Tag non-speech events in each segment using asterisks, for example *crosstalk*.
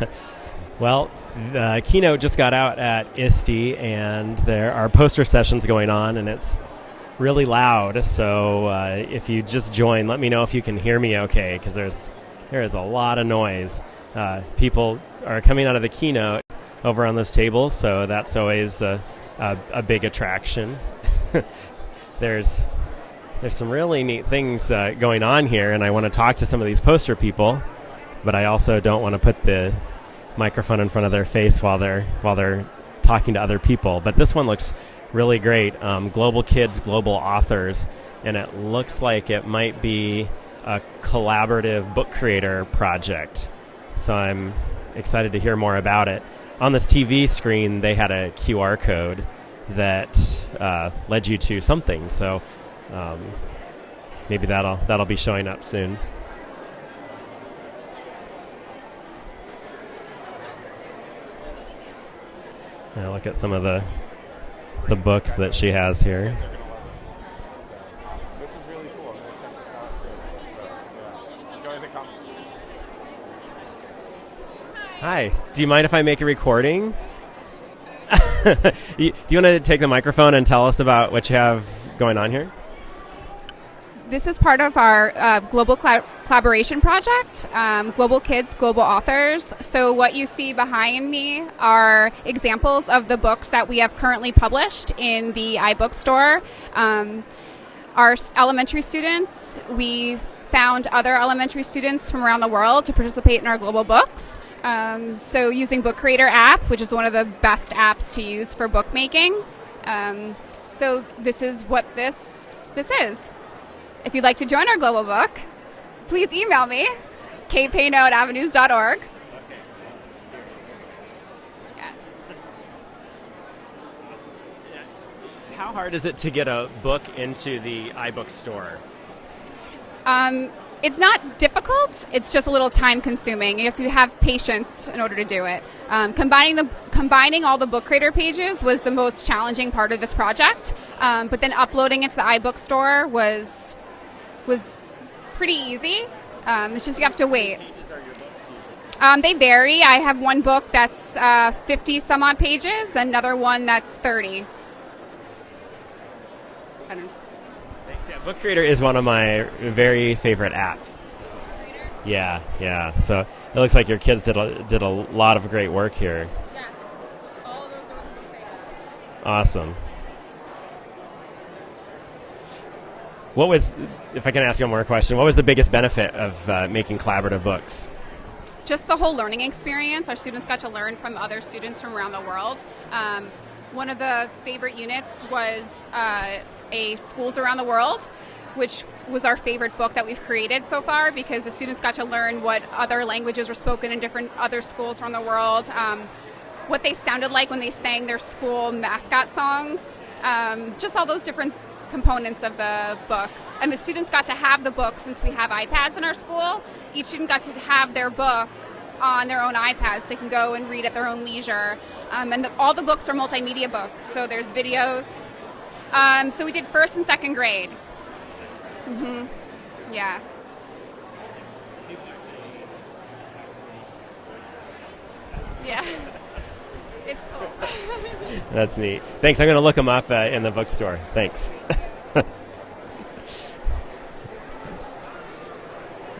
*laughs* well, the keynote just got out at ISTE, and there are poster sessions going on, and it's really loud. So uh, if you just join, let me know if you can hear me okay, because there's there is a lot of noise. Uh, people are coming out of the keynote over on this table, so that's always a, a, a big attraction. *laughs* there's there's some really neat things uh, going on here, and I want to talk to some of these poster people, but I also don't want to put the microphone in front of their face while they're while they're talking to other people. But this one looks really great. Um, global kids, global authors, and it looks like it might be a collaborative book creator project. So I'm excited to hear more about it. On this TV screen, they had a QR code that uh, led you to something. So um, maybe that'll that'll be showing up soon. Now look at some of the the books that she has here. This is really cool. I'm gonna check this out too. So, yeah. Enjoy the comic. Hi. Do you mind if I make a recording? *laughs* Do you want to take the microphone and tell us about what you have going on here? This is part of our uh, global colla- collaboration project, um, Global Kids, Global Authors. So, what you see behind me are examples of the books that we have currently published in the iBookstore. Um, our elementary students, we found other elementary students from around the world to participate in our global books. Um, so, using Book Creator app, which is one of the best apps to use for bookmaking. Um, so, this is what this this is. If you'd like to join our global book, please email me, kpayno at avenues.org. How hard is it to get a book into the iBook store? Um, it's not difficult. It's just a little time consuming. You have to have patience in order to do it. Um, combining the combining all the book creator pages was the most challenging part of this project. Um, but then uploading it to the iBook store was was pretty easy. Um, it's just you have to wait. Um, they vary. I have one book that's uh, 50 some odd pages, another one that's 30. I don't know. Thanks. Yeah, Book Creator is one of my very favorite apps. Yeah, yeah. So it looks like your kids did a, did a lot of great work here. Yes, all of those are with book creator. Awesome. What was, if I can ask you one more question, what was the biggest benefit of uh, making collaborative books? just the whole learning experience. Our students got to learn from other students from around the world. Um, one of the favorite units was uh, a Schools Around the World, which was our favorite book that we've created so far because the students got to learn what other languages were spoken in different other schools around the world, um, what they sounded like when they sang their school mascot songs, um, just all those different components of the book. And the students got to have the book since we have iPads in our school. Each student got to have their book on their own iPads. They can go and read at their own leisure. Um, and the, all the books are multimedia books, so there's videos. Um, so we did first and second grade. Mm-hmm. Yeah. Yeah. *laughs* It's. *laughs* That's neat. Thanks. I'm going to look them up uh, in the bookstore. Thanks. *laughs*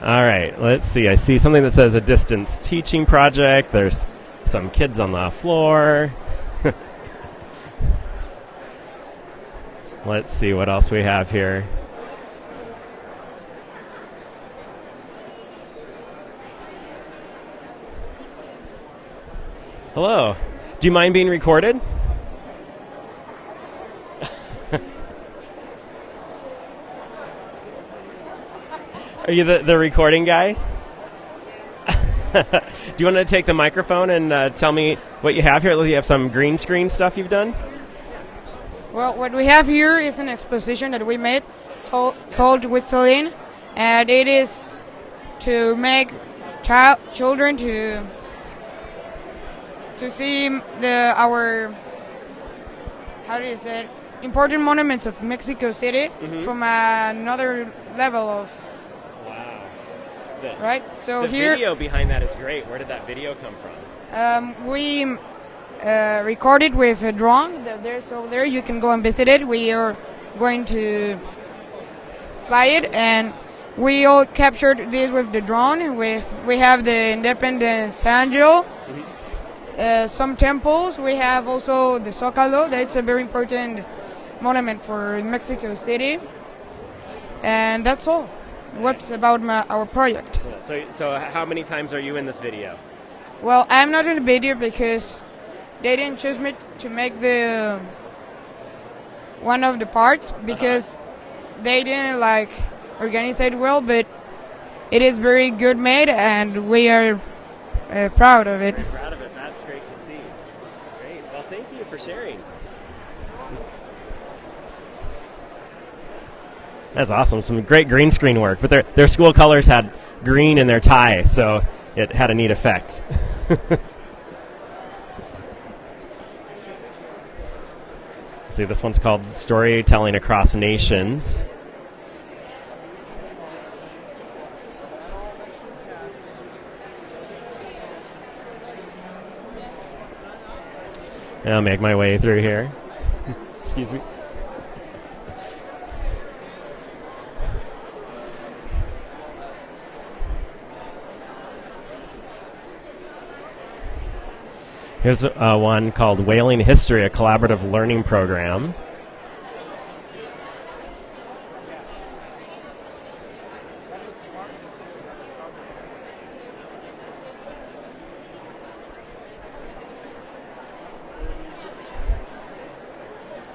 All right, let's see. I see something that says a distance teaching project. There's some kids on the floor. *laughs* let's see what else we have here. Hello. Do you mind being recorded? Are you the, the recording guy? *laughs* Do you want to take the microphone and uh, tell me what you have here? You have some green screen stuff you've done? Well, what we have here is an exposition that we made to- called Whistling, and it is to make child children to to see the our how do you say it? important monuments of Mexico City from another level of Wow. The, right? So here the here video behind that is great. Where did that video come from? um, we uh, recorded with a drone. There- There's over there. You can go and visit it. We are going to fly it, and we all captured this with the drone. With we have the Independence Angel, uh, some temples. We have also the Zocalo. That's a very important monument for Mexico City, and that's all. What's about my, our project? So, so how many times are you in this video? Well, I'm not in the video because they didn't choose me to make the one of the parts because they didn't like organize it well. But it is very good made, and we are uh, proud of it. Very proud of it. That's great to see. Great. Well, thank you for sharing. That's awesome. Some great green screen work. But their their school colors had green in their tie, so it had a neat effect. *laughs* See, this one's called Storytelling Across Nations. I'll make my way through here. Excuse me. Here's uh, one called Whaling History, a collaborative learning program.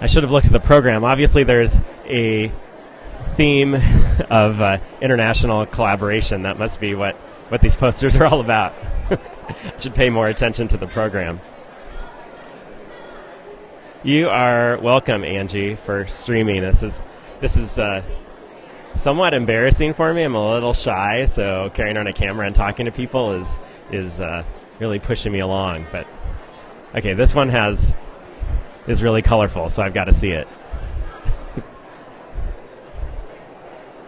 I should have looked at the program. Obviously, there's a theme *laughs* of uh, international collaboration. That must be what, what these posters are all about. *laughs* should pay more attention to the program. You are welcome, Angie, for streaming. This is this is uh, somewhat embarrassing for me. I'm a little shy, so carrying on a camera and talking to people is is uh, really pushing me along. But okay, this one has is really colorful, so I've got to see it. *laughs*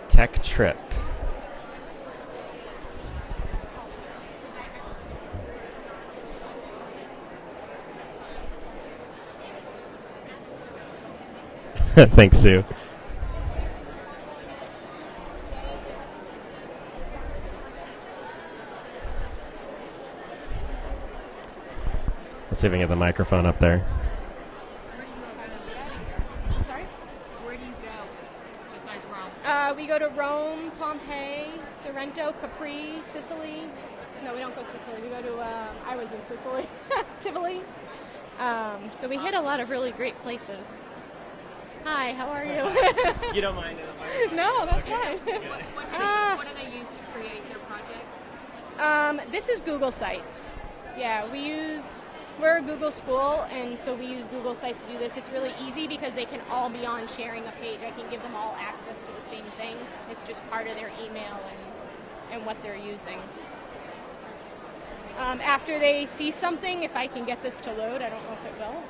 Tech Trip. *laughs* Thanks, Sue. Let's see if I can get the microphone up there. Sorry? Where do you go besides Rome? Uh, we go to Rome, Pompeii, Sorrento, Capri, Sicily. No, we don't go to Sicily. We go to, um, I was in Sicily, *laughs* Tivoli. Um, so we hit a lot of really great places. Hi, how are you? *laughs* You don't mind? *laughs* no, that's fine. What, what, do they, what do they use to create their project? Um, this is Google Sites. Yeah, we use we're a Google school, and so we use Google Sites to do this. It's really easy because they can all be on sharing a page. I can give them all access to the same thing. It's just part of their email and and what they're using. Um, after they see something, if I can get this to load, I don't know if it will.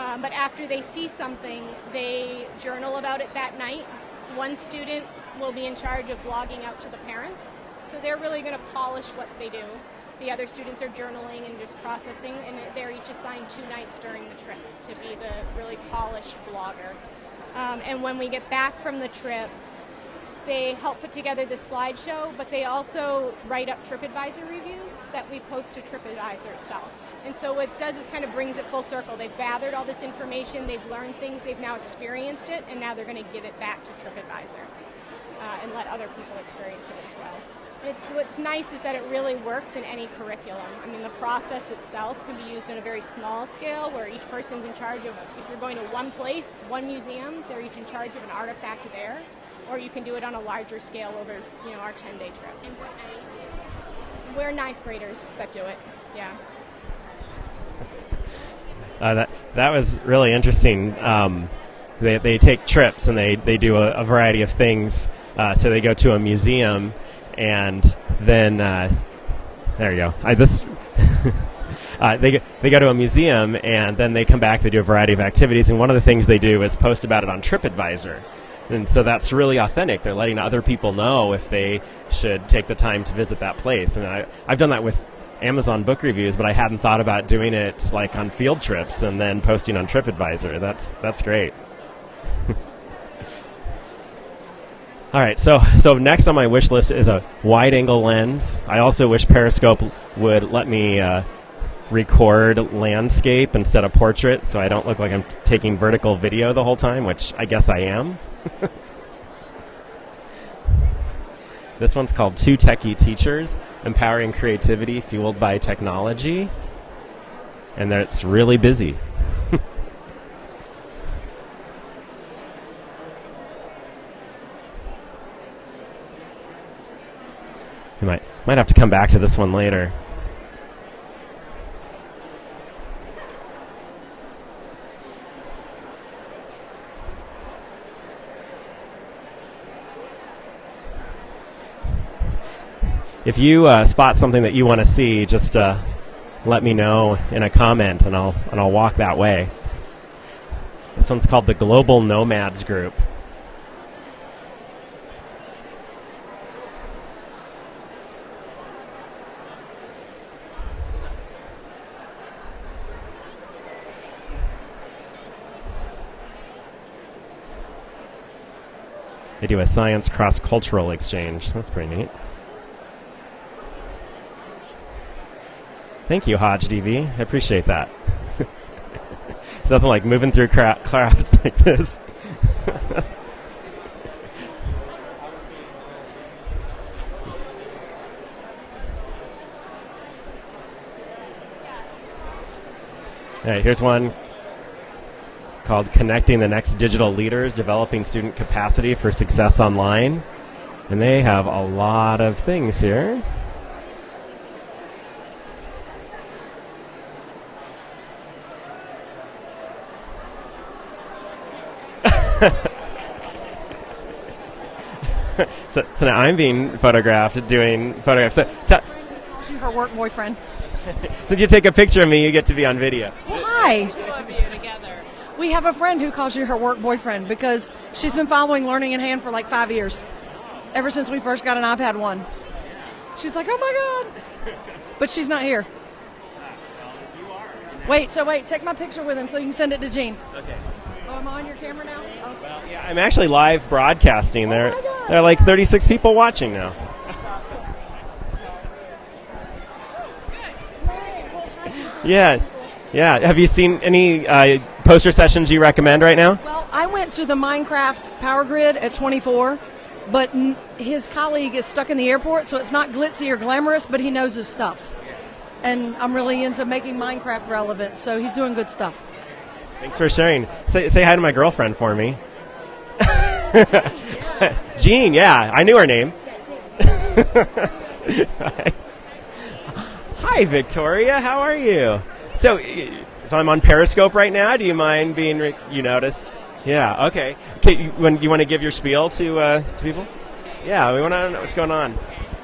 Um, but after they see something, they journal about it that night. One student will be in charge of blogging out to the parents. So they're really going to polish what they do. The other students are journaling and just processing, and they're each assigned two nights during the trip to be the really polished blogger. Um, and when we get back from the trip, they help put together the slideshow, but they also write up TripAdvisor reviews that we post to TripAdvisor itself. And so what it does is kind of brings it full circle. They've gathered all this information, they've learned things, they've now experienced it, and now they're going to give it back to TripAdvisor uh, and let other people experience it as well. It's, what's nice is that it really works in any curriculum. I mean, the process itself can be used in a very small scale where each person's in charge of, if you're going to one place, one museum, they're each in charge of an artifact there. Or you can do it on a larger scale over, you know, our 10-day trip. And what age? We're ninth graders that do it. Yeah. Uh, that that was really interesting. Um, they, they take trips and they, they do a, a variety of things. Uh, so they go to a museum and then uh, there you go. I this *laughs* uh, they they go to a museum and then they come back. They do a variety of activities and one of the things they do is post about it on TripAdvisor. And so that's really authentic. They're letting other people know if they should take the time to visit that place. And I, I've done that with Amazon book reviews, but I hadn't thought about doing it like on field trips and then posting on TripAdvisor. That's that's great. *laughs* All right, so so next on my wish list is a wide-angle lens. I also wish Periscope would let me uh, record landscape instead of portrait, so I don't look like I'm t- taking vertical video the whole time, which I guess I am. *laughs* this one's called Two Techie Teachers: Empowering Creativity Fueled by Technology, and it's really busy. *laughs* You might might have to come back to this one later. If you uh, spot something that you want to see, just uh, let me know in a comment, and I'll and I'll walk that way. This one's called the Global Nomads Group. They do a science cross cultural exchange. That's pretty neat. Thank you, Hodge DV. I appreciate that. *laughs* it's nothing like moving through cra- crowds *laughs* like this. *laughs* All right, here's one called Connecting the Next Digital Leaders Developing Student Capacity for Success Online. And they have a lot of things here. *laughs* so, so now I'm being photographed doing photographs. So, t- her work boyfriend. *laughs* since you take a picture of me, you get to be on video. Well, hi. We have a friend who calls you her work boyfriend because she's been following Learning in Hand for like five years, ever since we first got an iPad 1. She's like, oh my God. But she's not here. Wait, so wait, take my picture with him so you can send it to Gene. Okay. Oh, am I on your camera now? Okay. Well, yeah, I'm actually live broadcasting. There, my God. there are like 36 people watching now. Yeah, yeah. Have you seen any uh, poster sessions you recommend right now? Well, I went to the Minecraft Power Grid at 24, but n- his colleague is stuck in the airport, so it's not glitzy or glamorous, but he knows his stuff. And I'm really into making Minecraft relevant, so he's doing good stuff. Thanks for sharing. Say, say hi to my girlfriend for me. *laughs* Jean, yeah, I knew her name. *laughs* Hi, Victoria. How are you? So, so I'm on Periscope right now. Do you mind being? Re- you noticed? Yeah. Okay. You, when you want to give your spiel to uh, to people? Yeah. We want to know what's going on.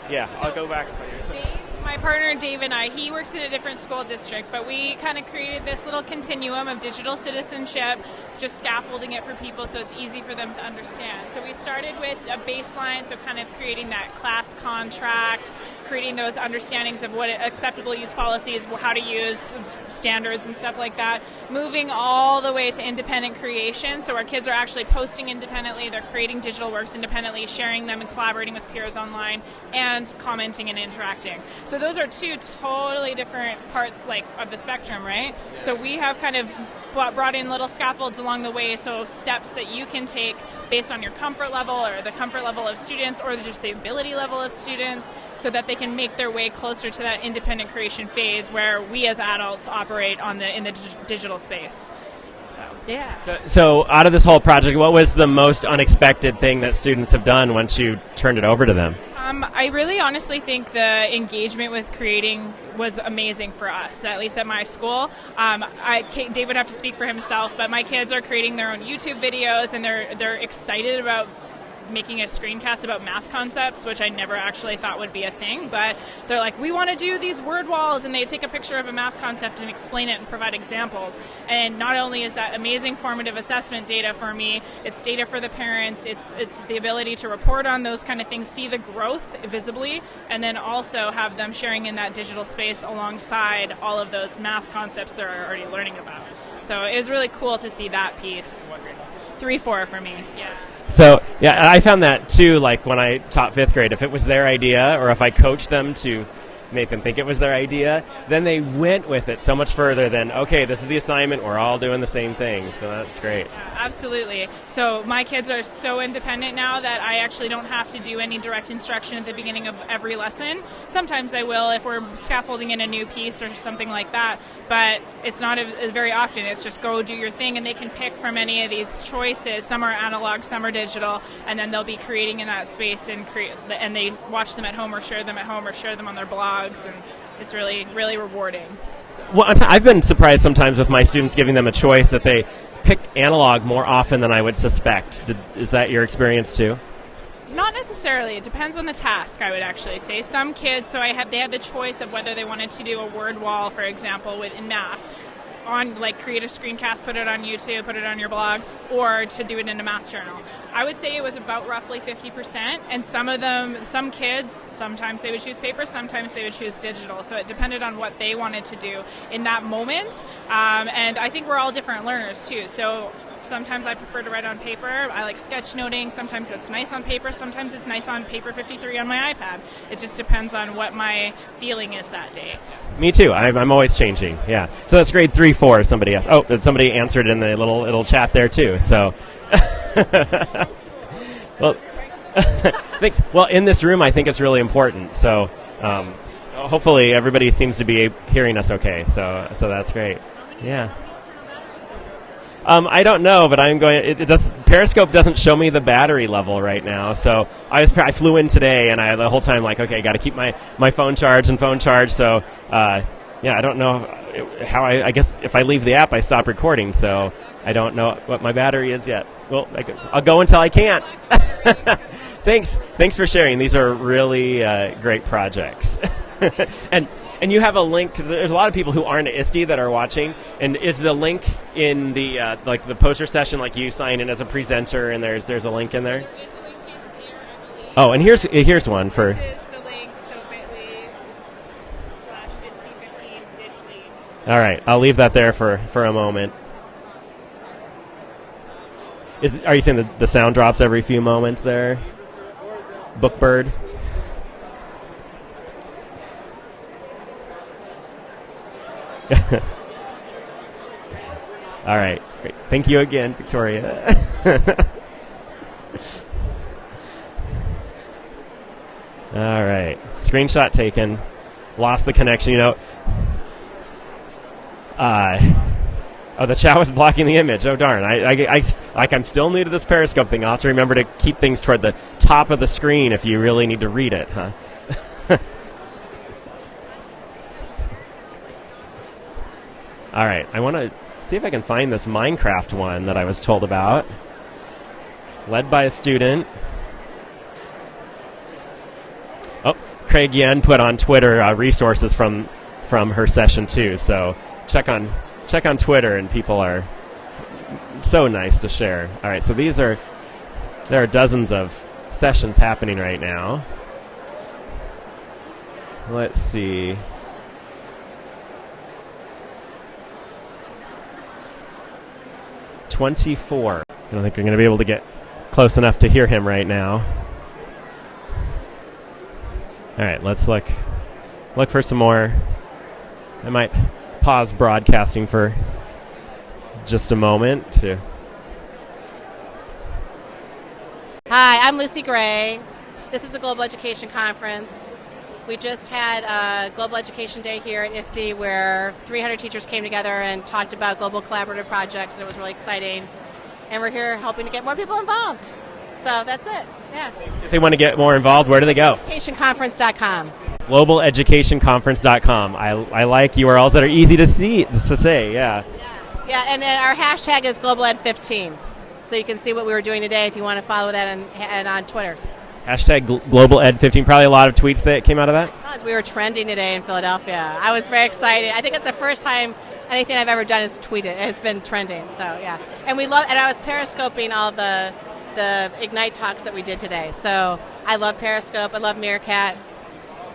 Yeah. I'll go back. Dave, my partner Dave and I, he works in a different school district, but we kind of created this little continuum of digital citizenship, just scaffolding it for people so it's easy for them to understand. So we started with a baseline, so kind of creating that class contract, creating those understandings of what acceptable use policies, how to use standards and stuff like that, moving all the way to independent creation. So our kids are actually posting independently, they're creating digital works independently, sharing them and collaborating with peers online, and commenting and interacting. So those are two totally different parts like of the spectrum, right? So we have kind of brought in little scaffolds along the way, so steps that you can take based on your comfort level or the comfort level of students or just the ability level of students so that they can make their way closer to that independent creation phase where we as adults operate on the in the dig- digital space. So, yeah. So, so, out of this whole project, what was the most unexpected thing that students have done once you turned it over to them? Um, I really honestly think the engagement with creating was amazing for us, at least at my school. Um, I, Dave would have to speak for himself, but my kids are creating their own YouTube videos and they're they're excited about making a screencast about math concepts, which I never actually thought would be a thing. But they're like, we want to do these word walls, and they take a picture of a math concept and explain it and provide examples. And not only is that amazing formative assessment data for me, it's data for the parents. It's it's the ability to report on those kind of things, see the growth visibly, and then also have them sharing in that digital space alongside all of those math concepts they're already learning about. So it was really cool to see that piece. Three, four for me. Yeah. So yeah, I found that too. Like when I taught fifth grade, if it was their idea, or if I coached them to make them think it was their idea, then they went with it so much further than okay, this is the assignment. We're all doing the same thing. So that's great. Absolutely. So my kids are so independent now that I actually don't have to do any direct instruction at the beginning of every lesson. Sometimes I will if we're scaffolding in a new piece or something like that, but it's not a, a very often. It's just go do your thing, and they can pick from any of these choices. Some are analog, some are digital, and then they'll be creating in that space and create. And they watch them at home or share them at home or share them on their blogs, and it's really really rewarding. Well, I've been surprised sometimes with my students giving them a choice that they pick analog more often than I would suspect. Did, is that your experience too? Not necessarily. It depends on the task. I would actually say some kids. So I had they had the choice of whether they wanted to do a word wall, for example, with in math, on like create a screencast, put it on YouTube, put it on your blog, or to do it in a math journal. I would say it was about roughly 50%, and some of them, some kids, sometimes they would choose paper, sometimes they would choose digital. So it depended on what they wanted to do in that moment. Um, and I think we're all different learners too. So sometimes I prefer to write on paper. I like sketchnoting. Sometimes it's nice on paper. Sometimes it's nice on paper 53 on my iPad. It just depends on what my feeling is that day. Me too. I'm, I'm always changing. Yeah. So that's grade three, four. Somebody asked. Oh, somebody answered in the little little chat there too. So. *laughs* well, *laughs* thanks. Well, in this room, I think it's really important. So. Um, hopefully, everybody seems to be hearing us okay. So, so that's great. Yeah. Um, I don't know, but I'm going. It, it, does. Periscope doesn't show me the battery level right now, so I was. I flew in today, and I the whole time like, okay, got to keep my my phone charged and phone charged. So, uh, yeah, I don't know how. I, I guess if I leave the app, I stop recording. So I don't know what my battery is yet. Well, I, will go until I can't. *laughs* thanks. Thanks for sharing. These are really uh, great projects. *laughs* and and you have a link because there's a lot of people who aren't at ISTE that are watching. And is the link in the uh, like the poster session, like you sign in as a presenter, and there's there's a link in there. Oh, and here's here's one for. All right, I'll leave that there for, for a moment. Is are you saying the, the sound drops every few moments there? Bookbird. All right. Great. Thank you again, Victoria. *laughs* All right. Screenshot taken. Lost the connection. You know. Uh, oh, the chat was blocking the image. Oh darn! I, I, I, like I'm still new to this Periscope thing. I'll have to remember to keep things toward the top of the screen if you really need to read it, huh? All right, I want to see if I can find this Minecraft one that I was told about. Led by a student. Oh, Craig Yen put on Twitter uh, resources from from her session too. So check on check on Twitter, and people are so nice to share. All right, so these are there are dozens of sessions happening right now. Let's see. 24. I don't think I'm going to be able to get close enough to hear him right now. All right, let's look look for some more. I might pause broadcasting for just a moment to Hi, I'm Lucy Gray. This is the Global Education Conference. We just had a Global Education Day here at ISTE where 300 teachers came together and talked about global collaborative projects, and it was really exciting. And we're here helping to get more people involved. So that's it. Yeah. If they want to get more involved, where do they go? Educationconference.com. GlobalEducationConference.com. I, I like URLs that are easy to see to say. Yeah. Yeah, yeah and, our hashtag is GlobalEd15. So you can see what we were doing today if you want to follow that and, and on Twitter. Hashtag global ed 15. Probably a lot of tweets that came out of that. Tons. We were trending today in Philadelphia. I was very excited. I think it's the first time anything I've ever done is tweeted. It's been trending. So yeah, and we love. And I was periscoping all the the Ignite talks that we did today. So I love Periscope. I love Meerkat.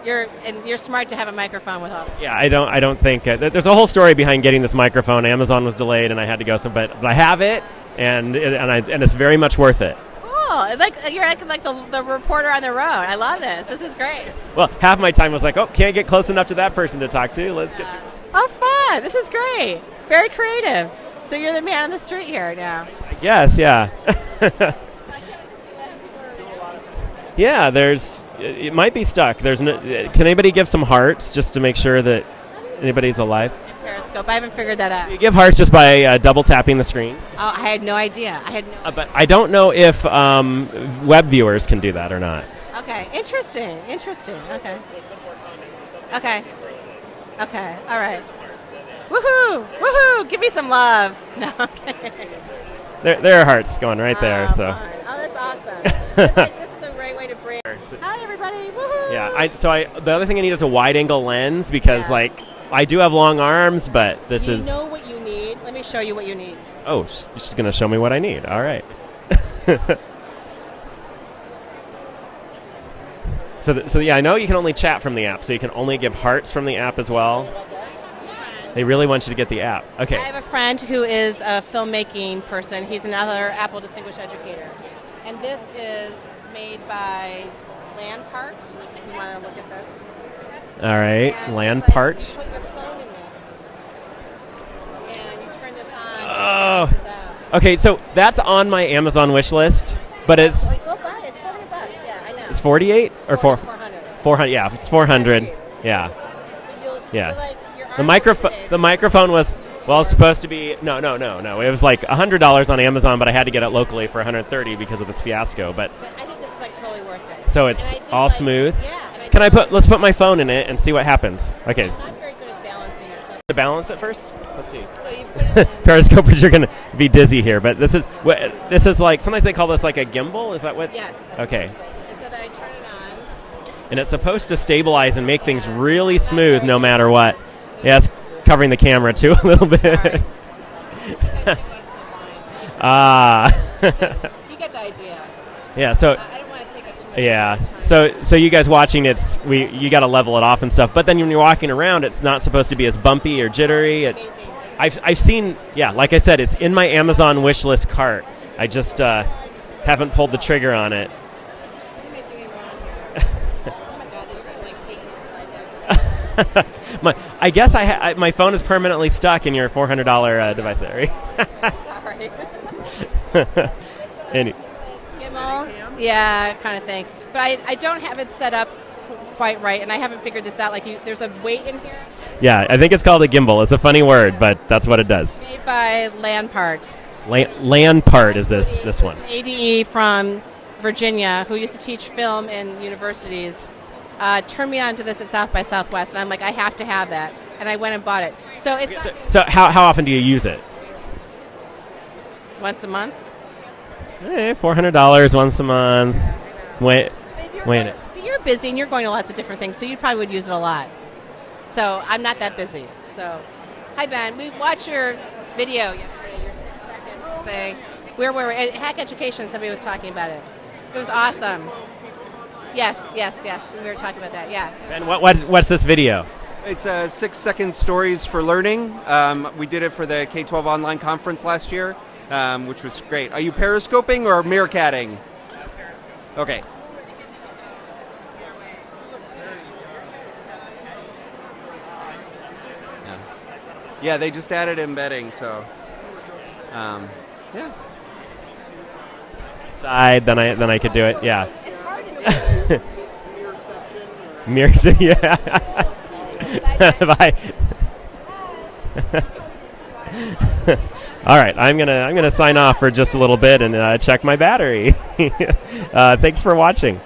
You're and you're smart to have a microphone with all. Yeah, I don't. I don't think uh, there's a whole story behind getting this microphone. Amazon was delayed, and I had to go. So, but, but I have it, and and I and it's very much worth it. Cool. It's Like you're acting like the, the reporter on the road. I love this. This is great. Well, half my time was like, oh, can't get close enough to that person to talk to. Let's get to. Oh, fun. This is great. Very creative. So you're the man on the street here now. I guess, yeah. *laughs* yeah, there's. It it might be stuck. There's no. Can anybody give some hearts just to make sure that anybody's alive? Periscope. I haven't figured that out. You give hearts just by uh, double tapping the screen. Oh, I had no idea. I had no. Uh, but I don't know if um, web viewers can do that or not. Okay, interesting. Interesting. Okay. Okay. Okay. All right. Woohoo! Woohoo! Give me some love. *laughs* No. Okay. There, there are hearts going right there. Oh, So. fun. Oh, that's awesome. *laughs* This is a great way to bring. Hi, everybody. Woohoo! Yeah. I so I the other thing I need is a wide angle lens because Yeah. like I do have long arms, but this you is know what you need. Let me show you what you need. oh sh- she's gonna show me what I need. All right. *laughs* so th- so yeah, I know you can only chat from the app, so you can only give hearts from the app as well. They really want you to get the app. Okay. I have a friend who is a filmmaking person. He's another Apple Distinguished Educator. And this is made by Land Parks. If you want to look at this. All right. And Land it's like part. You put your phone in this. And you turn this on. Oh. And it bounces out. Okay, so that's on my Amazon wish list, but it's go buy it. It's 400 bucks. Yeah, I know. it's 48 or 4 400. 400. Yeah, it's 400. Yeah. Yeah. like, The microphone the microphone was well it's supposed to be no no no no it was like $100 on Amazon but I had to get it locally for 130 because of this fiasco but But I think this is like totally worth it. so it's And I do all like- smooth. Yeah. And I Can I put let's put my phone in it and see what happens. Okay. I'm s- balance at balancing it. So, To balance it first? Let's see. so you put it in. *laughs* Periscopers *laughs* you're going to be dizzy here, but this is what this is like sometimes they call this like a gimbal, is that what? Yes. Okay. And so then I turn it on. And it's supposed to stabilize and make things really Not smooth no matter what. Yeah, it's covering the camera too *laughs* a little bit. Sorry. Ah. You get the idea. yeah, so I yeah. of your time. So so you guys watching it's we you got to level it off and stuff. But then when you're walking around it's not supposed to be as bumpy or jittery. It. I've I've seen yeah, like I said it's in my Amazon wish list cart. I just uh, haven't pulled the trigger on it. I doing wrong here? oh my god, they're gonna like hate me for what I my, I guess I, ha- I my phone is permanently stuck in your four hundred dollar uh, device there. *laughs* Sorry. *laughs* Any, Gimbal? Yeah, kind of thing. But I, I don't have it set up quite right, and I haven't figured this out. Like, you, there's a weight in here yeah, I think it's called a gimbal. It's a funny word, but that's what it does. made by Lanparte. La- Lanparte is this this one. An ADE from Virginia who used to teach film in universities. Uh, turned me on to this at South by Southwest, and I'm like, I have to have that, and I went and bought it. So it's not So how how often do you use it? once a month. Eh, four hundred dollars once a month. Wait, But if you're, Wait a going- minute. but you're busy and you're going to lots of different things, so you probably would use it a lot. So I'm not that busy. So, hi Ben, we watched your video yesterday, your six second thing. Where were we? At Hack Education, somebody was talking about it. It was awesome. Yes, yes, yes. We were talking about that. Yeah. and what what's, what's this video? It's uh, six second stories for learning. Um, we did it for the K 12 online conference last year, um, which was great. Are you periscoping or meerkatting? Okay. Yeah. Yeah, they just added embedding, so um, yeah. Side, then I then I could do it. Yeah. It's hard to do. *laughs* Yeah. *laughs* Bye. *laughs* All right, I'm gonna I'm gonna sign off for just a little bit and uh, check my battery. *laughs* uh, thanks for watching.